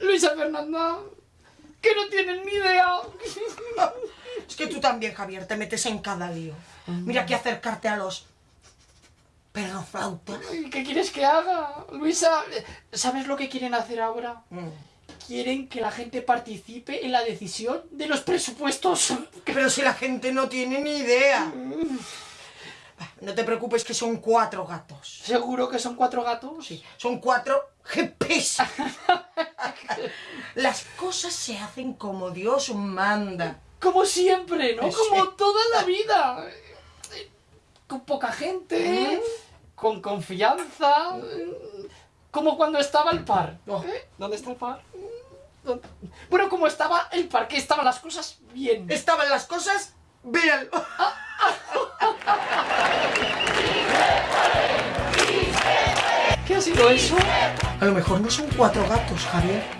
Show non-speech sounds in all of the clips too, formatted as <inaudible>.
Luisa Fernanda, que no tienen ni idea. Es que tú también, Javier, te metes en cada lío. Mira que acercarte a los perroflautas. Ay, ¿Qué quieres que haga? Luisa, ¿sabes lo que quieren hacer ahora? Mm. Quieren que la gente participe en la decisión de los presupuestos. Pero si la gente no tiene ni idea. No te preocupes que son cuatro gatos. ¿Seguro que son cuatro gatos? Sí, son cuatro GPs. <laughs> Las cosas se hacen como Dios manda. Como siempre, ¿no? Sí. Como toda la vida. Con poca gente, con confianza. Como cuando estaba el par. Oh. ¿Eh? ¿Dónde está el par? ¿Dónde? Bueno, como estaba el par, que estaban las cosas bien. Estaban las cosas bien. ¿Qué ha sido eso? A lo mejor no son cuatro gatos, Javier.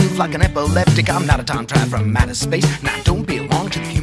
like an epileptic. I'm not a time traveler from outer space. Now don't belong to the